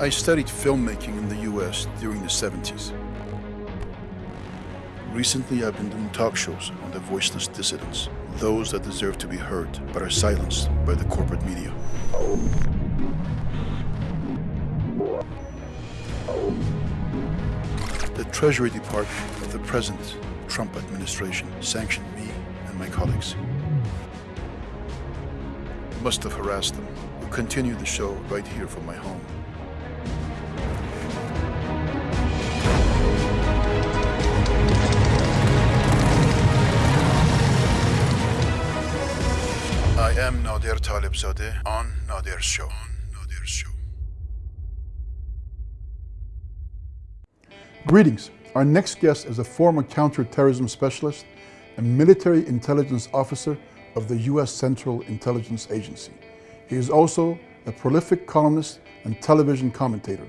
I studied filmmaking in the US during the 70s. Recently, I've been doing talk shows on the voiceless dissidents, those that deserve to be heard but are silenced by the corporate media. The Treasury Department of the present Trump administration sanctioned me and my colleagues. Must have harassed them. We'll continue the show right here from my home. Greetings. Our next guest is a former counterterrorism specialist and military intelligence officer of the U.S. Central Intelligence Agency. He is also a prolific columnist and television commentator.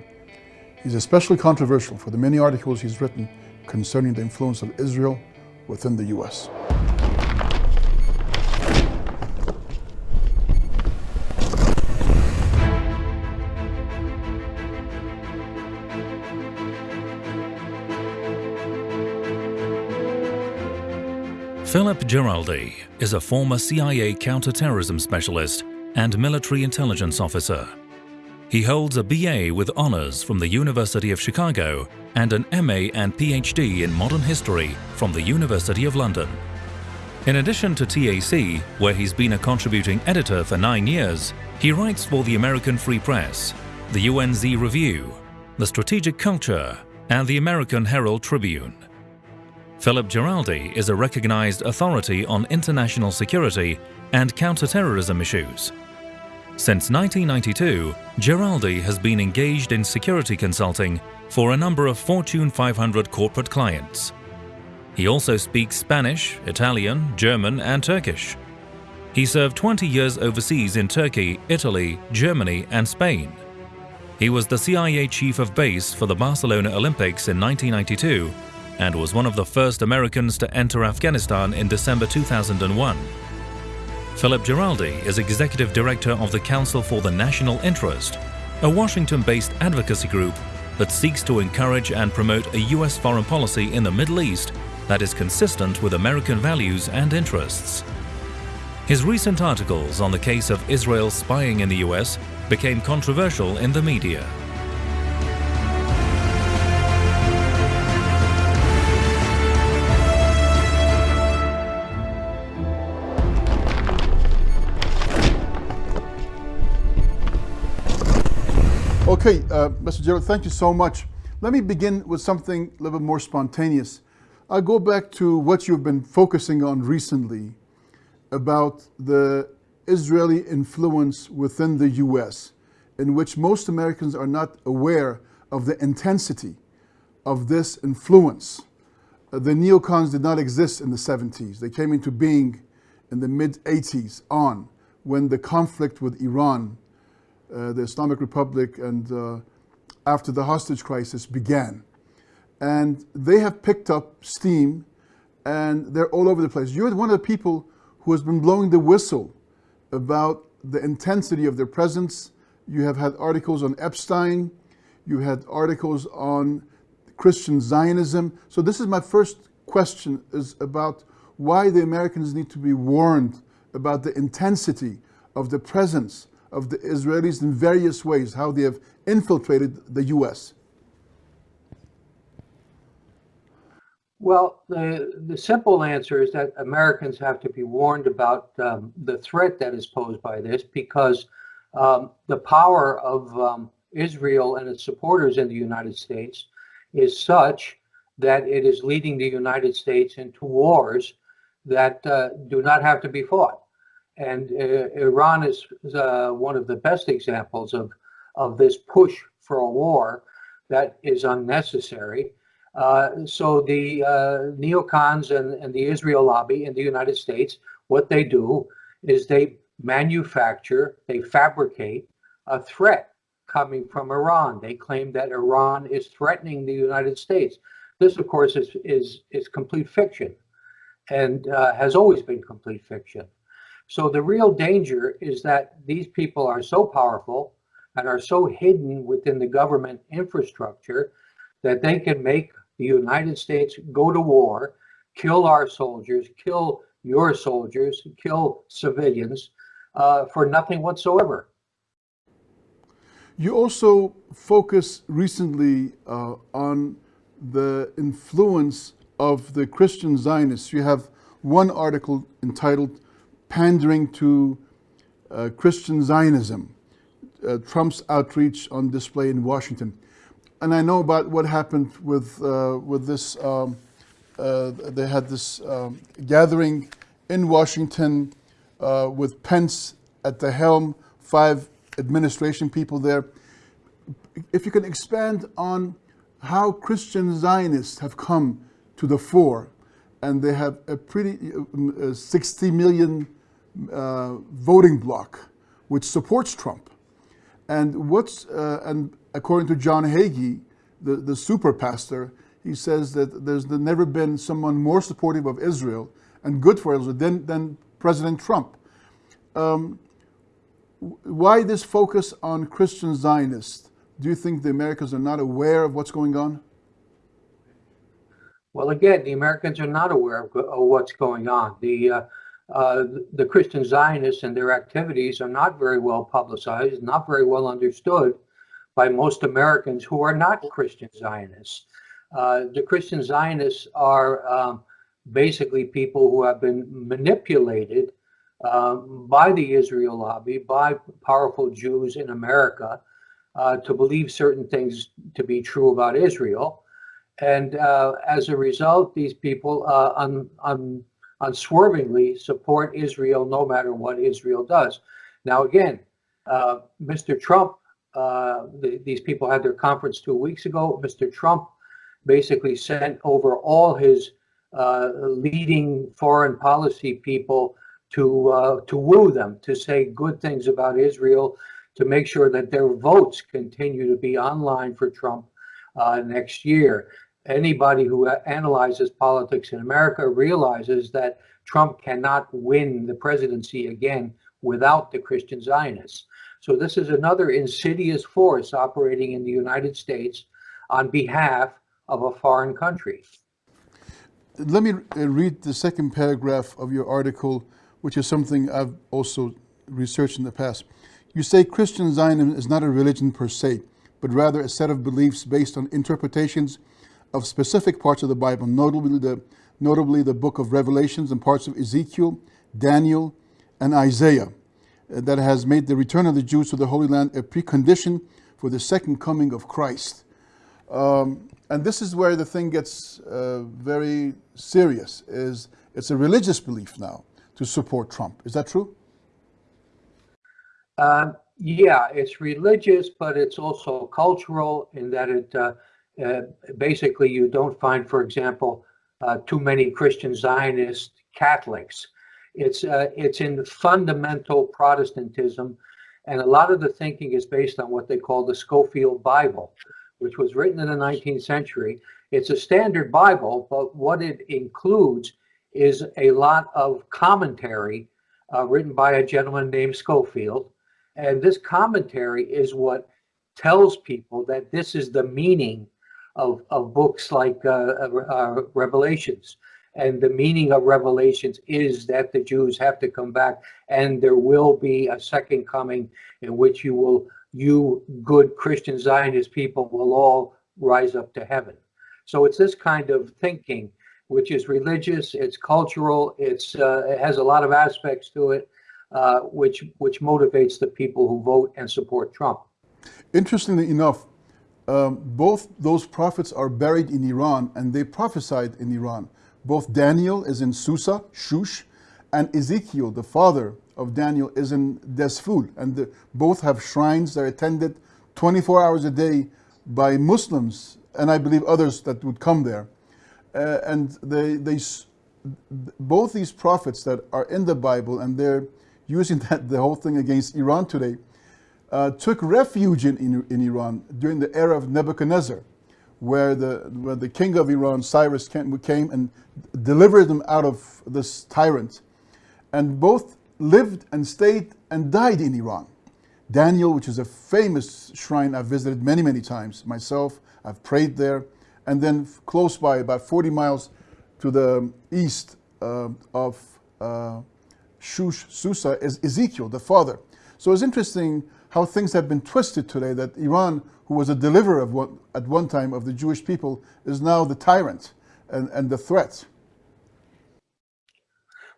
He's especially controversial for the many articles he's written concerning the influence of Israel within the U.S. Philip Giraldi is a former CIA counterterrorism specialist and military intelligence officer. He holds a BA with honors from the University of Chicago and an MA and PhD in modern history from the University of London. In addition to TAC, where he's been a contributing editor for nine years, he writes for the American Free Press, the UNZ Review, the Strategic Culture, and the American Herald Tribune. Philip Giraldi is a recognized authority on international security and counterterrorism issues. Since 1992, Giraldi has been engaged in security consulting for a number of Fortune 500 corporate clients. He also speaks Spanish, Italian, German and Turkish. He served 20 years overseas in Turkey, Italy, Germany and Spain. He was the CIA chief of base for the Barcelona Olympics in 1992 and was one of the first Americans to enter Afghanistan in December 2001. Philip Giraldi is executive director of the Council for the National Interest, a Washington-based advocacy group that seeks to encourage and promote a U.S. foreign policy in the Middle East that is consistent with American values and interests. His recent articles on the case of Israel spying in the U.S. became controversial in the media. Okay, uh, Mr. Gerald, thank you so much. Let me begin with something a little bit more spontaneous. I'll go back to what you've been focusing on recently about the Israeli influence within the US, in which most Americans are not aware of the intensity of this influence. Uh, the neocons did not exist in the 70s. They came into being in the mid 80s on when the conflict with Iran the Islamic Republic and uh, after the hostage crisis began. And they have picked up steam and they're all over the place. You're one of the people who has been blowing the whistle about the intensity of their presence. You have had articles on Epstein. You had articles on Christian Zionism. So this is my first question is about why the Americans need to be warned about the intensity of the presence of the Israelis in various ways, how they have infiltrated the U.S.? Well, the, the simple answer is that Americans have to be warned about um, the threat that is posed by this because um, the power of um, Israel and its supporters in the United States is such that it is leading the United States into wars that uh, do not have to be fought. And uh, Iran is, uh, one of the best examples of, of this push for a war that is unnecessary. Uh, so the uh, neocons and, and the Israel lobby in the United States, what they do is they manufacture, they fabricate a threat coming from Iran. They claim that Iran is threatening the United States. This, of course, is, is, is complete fiction and uh, has always been complete fiction. So the real danger is that these people are so powerful and are so hidden within the government infrastructure that they can make the United States go to war, kill our soldiers, kill your soldiers, kill civilians uh, for nothing whatsoever. You also focus recently uh, on the influence of the Christian Zionists. You have one article entitled Pandering to uh, Christian Zionism, uh, Trump's outreach on display in Washington. And I know about what happened with, uh, with this, um, uh, they had this um, gathering in Washington uh, with Pence at the helm, five administration people there. If you can expand on how Christian Zionists have come to the fore, and they have a pretty uh, 60 million uh, voting bloc which supports Trump. And what's uh, and according to John Hagee, the, the super pastor, he says that there's never been someone more supportive of Israel and good for Israel than, than President Trump. Um, why this focus on Christian Zionists? Do you think the Americans are not aware of what's going on? Well, again, the Americans are not aware of, what's going on. The uh, uh, the Christian Zionists and their activities are not very well publicized, not very well understood by most Americans who are not Christian Zionists. Uh, the Christian Zionists are um, basically people who have been manipulated um, by the Israel lobby, by powerful Jews in America, uh, to believe certain things to be true about Israel. And uh, as a result, these people uh, un, un, unswervingly support Israel no matter what Israel does. Now, again, uh, Mr. Trump, uh, the, these people had their conference two weeks ago. Mr. Trump basically sent over all his uh, leading foreign policy people to uh, to woo them, to say good things about Israel, to make sure that their votes continue to be online for Trump uh, next year anybody who analyzes politics in America realizes that Trump cannot win the presidency again without the Christian Zionists. So this is another insidious force operating in the United States on behalf of a foreign country. Let me read the second paragraph of your article, which is something I've also researched in the past. You say Christian Zionism is not a religion per se, but rather a set of beliefs based on interpretations of specific parts of the Bible, notably the, notably the book of Revelations and parts of Ezekiel, Daniel, and Isaiah, uh, that has made the return of the Jews to the Holy Land a precondition for the second coming of Christ. Um, and this is where the thing gets uh, very serious, is it's a religious belief now to support Trump. Is that true? Uh, yeah, it's religious, but it's also cultural in that it uh, uh, basically you don't find, for example, uh, too many Christian Zionist Catholics. It's uh, it's in fundamental Protestantism, and a lot of the thinking is based on what they call the Scofield Bible, which was written in the 19th century. It's a standard Bible, but what it includes is a lot of commentary uh, written by a gentleman named Scofield, and this commentary is what tells people that this is the meaning of, of books like uh, uh, uh, Revelations. And the meaning of Revelations is that the Jews have to come back and there will be a second coming in which you will, you good Christian Zionist people will all rise up to heaven. So it's this kind of thinking, which is religious, it's cultural, it's, uh, it has a lot of aspects to it, uh, which, which motivates the people who vote and support Trump. Interestingly enough, um, both those prophets are buried in Iran and they prophesied in Iran. Both Daniel is in Susa, Shush, and Ezekiel, the father of Daniel, is in Dezful. And the, both have shrines that are attended 24 hours a day by Muslims, and I believe others that would come there. Uh, and they, they, both these prophets that are in the Bible, and they're using that, the whole thing against Iran today, uh, took refuge in, in, in, Iran during the era of Nebuchadnezzar, where the, where the king of Iran, Cyrus, came, and delivered them out of this tyrant. And both lived and stayed and died in Iran. Daniel, which is a famous shrine I've visited many, many times myself. I've prayed there. And then close by, about 40 miles to the east uh, of uh, Shush Susa, is Ezekiel, the father. So it's interesting how things have been twisted today that Iran, who was a deliverer of at one time of the Jewish people, is now the tyrant and, and the threat.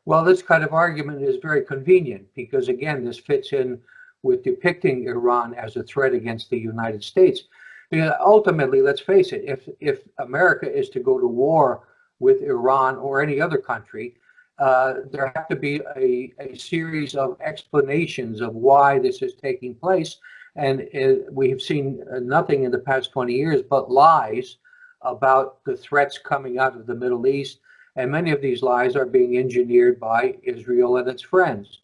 Well, this kind of argument is very convenient because, again, this fits in with depicting Iran as a threat against the United States. Because ultimately, let's face it, if, if America is to go to war with Iran or any other country, uh, there have to be a, a series of explanations of why this is taking place. And it, we have seen nothing in the past 20 years but lies about the threats coming out of the Middle East. And many of these lies are being engineered by Israel and its friends.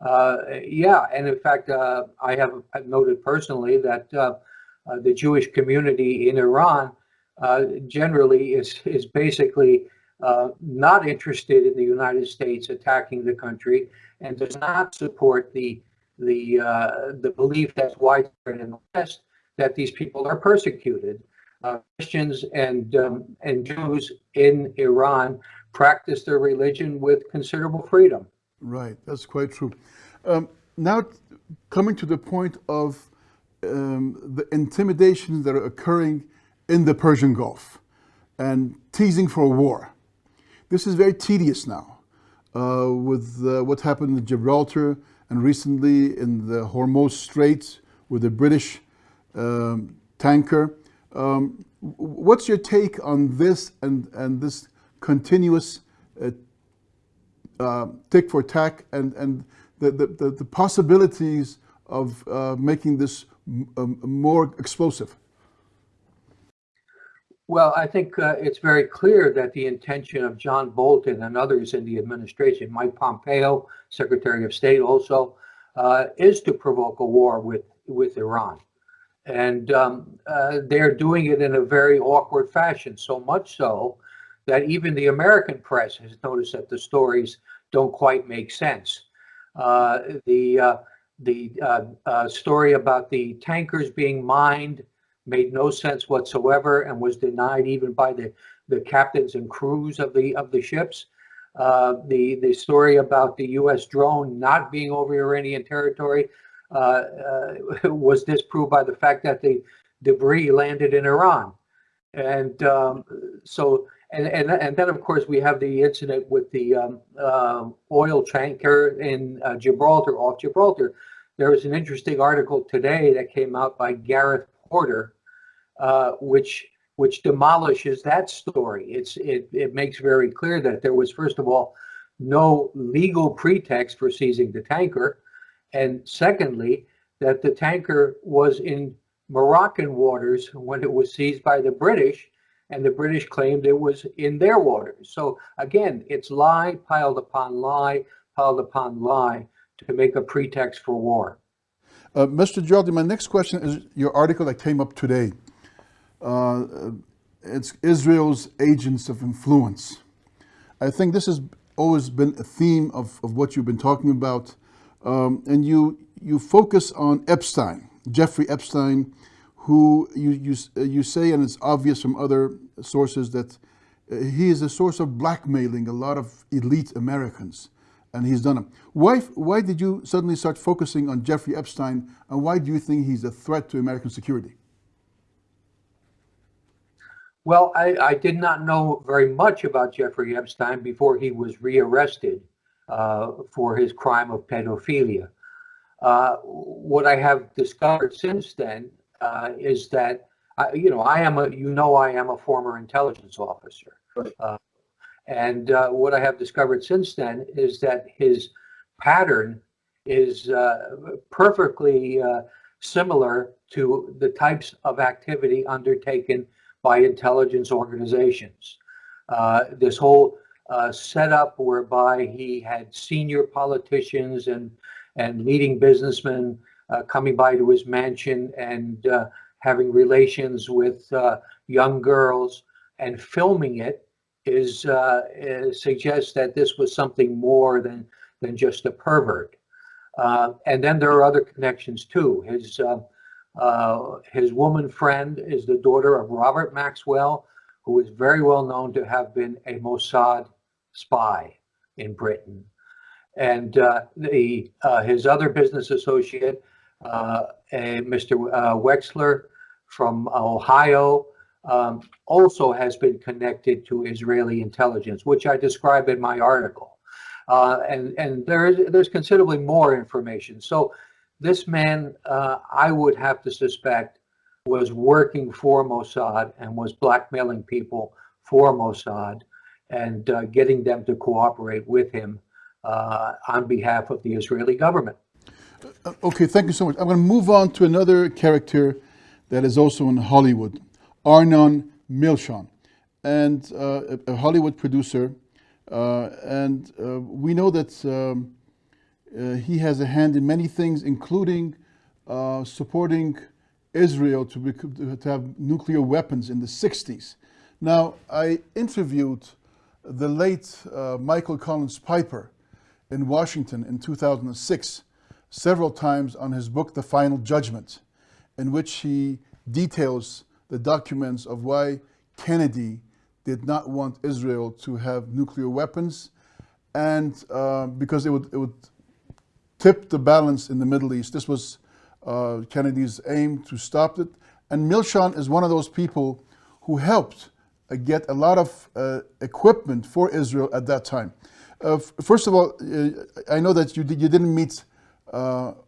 Uh, yeah, and in fact, uh, I have noted personally that uh, uh, the Jewish community in Iran uh, generally is, is basically uh, not interested in the United States attacking the country and does not support the the uh, the belief that's widespread in the West that these people are persecuted. Uh, Christians and um, and Jews in Iran practice their religion with considerable freedom. Right, that's quite true. Um, now, coming to the point of um, the intimidations that are occurring in the Persian Gulf and teasing for war. This is very tedious now uh, with uh, what happened in Gibraltar and recently in the Hormuz Strait with the British um, tanker. Um, what's your take on this and, and this continuous uh, uh, tick for tack and, and the, the, the possibilities of uh, making this um, more explosive? Well, I think uh, it's very clear that the intention of John Bolton and others in the administration, Mike Pompeo, Secretary of State also, uh, is to provoke a war with, with Iran. And um, uh, they're doing it in a very awkward fashion, so much so that even the American press has noticed that the stories don't quite make sense. Uh, the uh, the uh, story about the tankers being mined made no sense whatsoever and was denied even by the, the captains and crews of the of the ships. Uh, the the story about the U.S. drone not being over Iranian territory uh, uh, was disproved by the fact that the debris landed in Iran, and um, so and and and then of course we have the incident with the um, uh, oil tanker in uh, Gibraltar off Gibraltar. There was an interesting article today that came out by Gareth Porter, uh, which which demolishes that story. It's it it makes very clear that there was first of all no legal pretext for seizing the tanker, and secondly that the tanker was in Moroccan waters when it was seized by the British, and the British claimed it was in their waters. So again, it's lie piled upon lie piled upon lie to make a pretext for war. Uh, Mr. Giraldi, my next question is your article that came up today. Uh, it's Israel's agents of influence. I think this has always been a theme of, of what you've been talking about. Um, and you, you focus on Epstein, Jeffrey Epstein, who you, you, you say, and it's obvious from other sources, that he is a source of blackmailing a lot of elite Americans and he's done it. Why, why did you suddenly start focusing on Jeffrey Epstein, and why do you think he's a threat to American security? Well, I, I did not know very much about Jeffrey Epstein before he was rearrested uh, for his crime of pedophilia. Uh, what I have discovered since then uh, is that, I, you know, I am a, you know, I am a former intelligence officer. Right. And uh, what I have discovered since then is that his pattern is uh, perfectly uh, similar to the types of activity undertaken by intelligence organizations. Uh, this whole uh, setup whereby he had senior politicians and, and leading businessmen uh, coming by to his mansion and having relations with young girls and filming it is, uh, suggests that this was something more than than just a pervert. Uh, and then there are other connections too. His uh, uh, his woman friend is the daughter of Robert Maxwell, who is very well known to have been a Mossad spy in Britain. And uh, the uh, his other business associate, uh, Mr. Wexner from Ohio, um, also has been connected to Israeli intelligence, which I describe in my article. Uh, and and there's there's considerably more information. So this man, uh, I would have to suspect, was working for Mossad and was blackmailing people for Mossad and uh, getting them to cooperate with him uh, on behalf of the Israeli government. Uh, okay, thank you so much. I'm going to move on to another character that is also in Hollywood, Arnon Milchan, and uh, a, Hollywood producer. Uh, and we know that um, uh, he has a hand in many things, including uh, supporting Israel to, to have nuclear weapons in the 60s. Now, I interviewed the late uh, Michael Collins Piper in Washington in 2006 several times on his book, The Final Judgment, in which he details the documents of why Kennedy did not want Israel to have nuclear weapons and uh, because it would, it would tipped the balance in the Middle East. This was uh, Kennedy's aim to stop it. And Milchan is one of those people who helped uh, get a lot of uh, equipment for Israel at that time. Uh, first of all, uh, I know that you, did, you didn't meet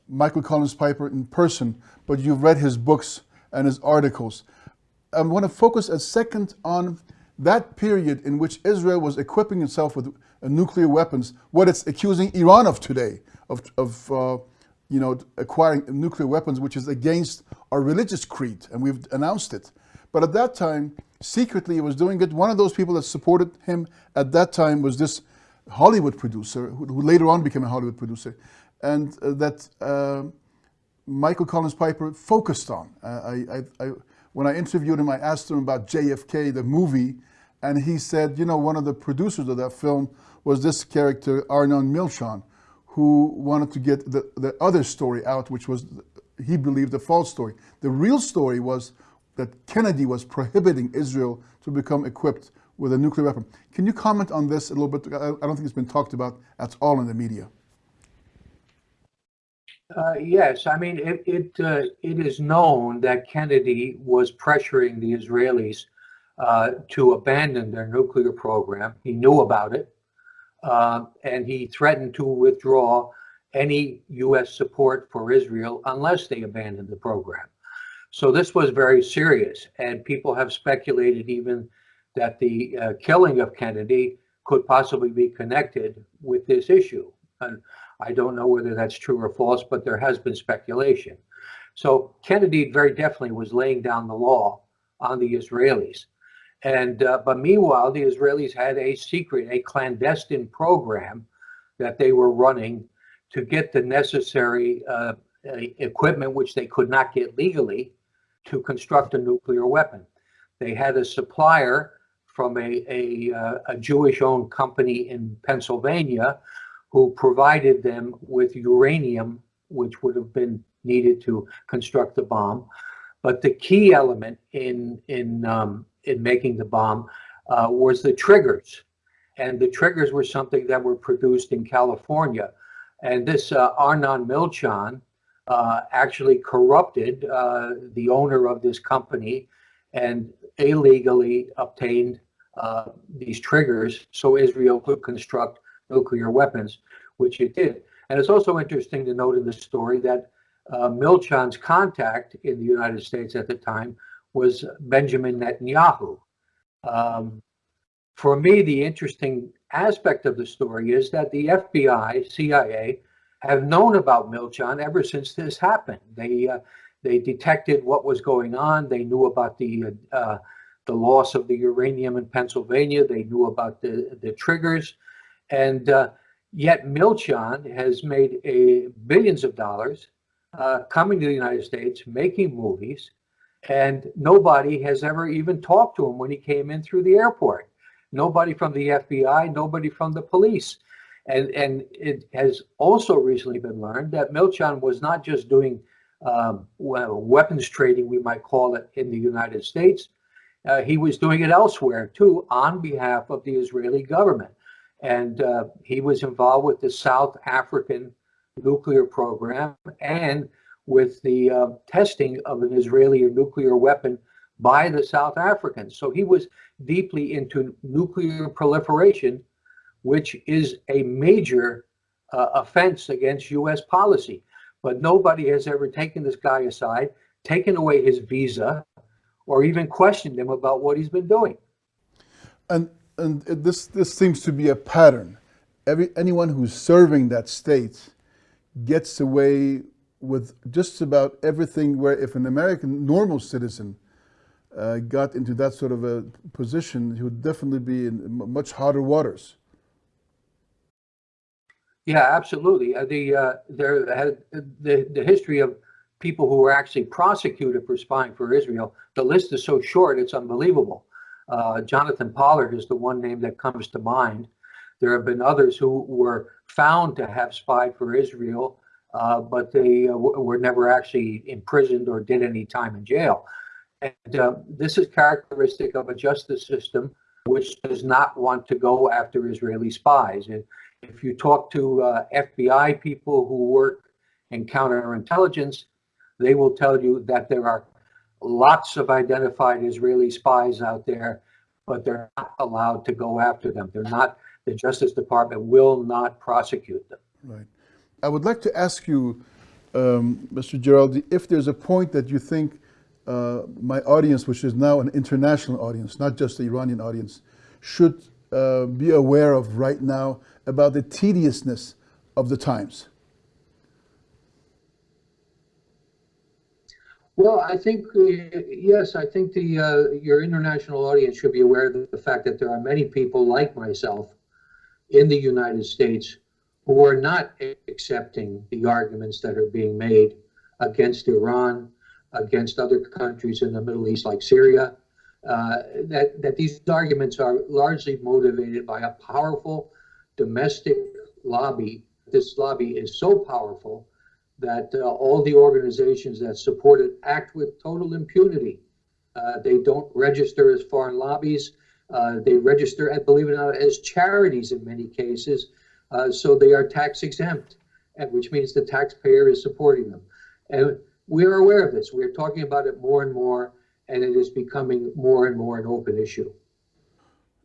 Michael Collins Piper in person, but you've read his books and his articles. I want to focus a second on that period in which Israel was equipping itself with nuclear weapons, what it's accusing Iran of today of, of uh, you know, acquiring nuclear weapons, which is against our religious creed, and we've announced it. But at that time, secretly, he was doing it. One of those people that supported him at that time was this Hollywood producer, who, who later on became a Hollywood producer, and uh, that uh, Michael Collins Piper focused on. Uh, I, I, I, when I interviewed him, I asked him about JFK, the movie, and he said, you know, one of the producers of that film was this character, Arnon Milchan, who wanted to get the, the other story out, which was, he believed, the false story. The real story was that Kennedy was prohibiting Israel to become equipped with a nuclear weapon. Can you comment on this a little bit? I don't think it's been talked about at all in the media. Uh, yes, I mean, it, it, uh, it is known that Kennedy was pressuring the Israelis uh, to abandon their nuclear program. He knew about it uh, and he threatened to withdraw any U.S. support for Israel unless they abandoned the program. So this was very serious, and people have speculated even that the uh, killing of Kennedy could possibly be connected with this issue. And I don't know whether that's true or false, but there has been speculation. So Kennedy very definitely was laying down the law on the Israelis. And uh, but meanwhile, the Israelis had a secret, a clandestine program that they were running to get the necessary uh, equipment, which they could not get legally, to construct a nuclear weapon. They had a supplier from a, a, uh, a Jewish-owned company in Pennsylvania who provided them with uranium, which would have been needed to construct the bomb. But the key element in in um, in making the bomb uh, was the triggers. And the triggers were something that were produced in California. And this uh, Arnon Milchan uh, actually corrupted uh, the owner of this company and illegally obtained uh, these triggers so Israel could construct nuclear weapons, which it did. And it's also interesting to note in the story that uh, Milchan's contact in the United States at the time was Benjamin Netanyahu. Um, for me, the interesting aspect of the story is that the FBI, CIA, have known about Milchan ever since this happened. They uh, they detected what was going on. They knew about the uh, the loss of the uranium in Pennsylvania. They knew about the the triggers, and uh, yet Milchan has made a billions of dollars uh, coming to the United States, making movies, and nobody has ever even talked to him when he came in through the airport. Nobody from the FBI, nobody from the police. And, and it has also recently been learned that Milchan was not just doing um, weapons trading, we might call it, in the United States. Uh, he was doing it elsewhere too on behalf of the Israeli government. And uh, he was involved with the South African nuclear program and with the uh, testing of an Israeli nuclear weapon by the South Africans. So he was deeply into nuclear proliferation, which is a major uh, offense against U.S. policy. But nobody has ever taken this guy aside, taken away his visa, or even questioned him about what he's been doing. And and this this seems to be a pattern. Every anyone who's serving that state gets away with just about everything. Where if an American normal citizen uh, got into that sort of a position, he would definitely be in much harder waters. Yeah, absolutely. Uh, the uh, there had the the history of people who were actually prosecuted for spying for Israel. The list is so short; it's unbelievable. Uh, Jonathan Pollard is the one name that comes to mind. There have been others who were found to have spied for Israel, uh, but they uh, were never actually imprisoned or did any time in jail. And uh, this is characteristic of a justice system which does not want to go after Israeli spies. And if you talk to uh, FBI people who work in counterintelligence, they will tell you that there are lots of identified Israeli spies out there, but they're not allowed to go after them. They're not, the Justice Department will not prosecute them. Right. I would like to ask you, um, Mr. Giraldi, if there's a point that you think uh, my audience, which is now an international audience, not just the Iranian audience, should uh, be aware of right now about the tediousness of the times? Well, I think uh, yes, I think the uh, your international audience should be aware of the fact that there are many people like myself in the United States who are not accepting the arguments that are being made against Iran, against other countries in the Middle East like Syria. Uh, that that these arguments are largely motivated by a powerful domestic lobby. This lobby is so powerful that uh, all the organizations that support it act with total impunity. Uh, they don't register as foreign lobbies. Uh, they register, and believe it or not, as charities in many cases. Uh, so they are tax exempt, which means the taxpayer is supporting them. And we're aware of this. We're talking about it more and more, and it is becoming more and more an open issue.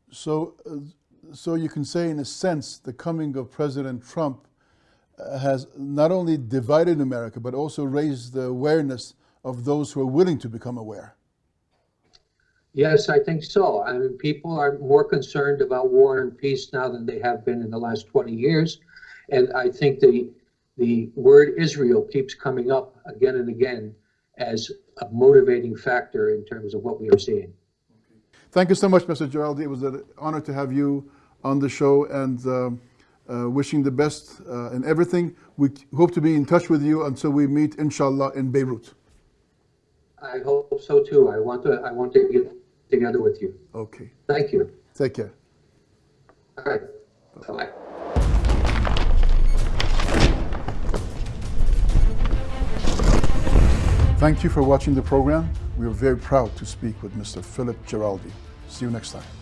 So, uh, so you can say, in a sense, the coming of President Trump has not only divided America, but also raised the awareness of those who are willing to become aware. Yes, I think so. I mean, people are more concerned about war and peace now than they have been in the last 20 years. And I think the, the word Israel keeps coming up again and again as a motivating factor in terms of what we are seeing. Thank you so much, Mr. Giraldi. It was an honor to have you on the show. And uh, uh, wishing the best uh, in everything. We hope to be in touch with you until we meet, inshallah, in Beirut. I hope so too. I want to. I want to get together with you. Okay. Thank you. Take care. All right. Bye bye. Thank you for watching the program. We are very proud to speak with Mr. Philip Giraldi. See you next time.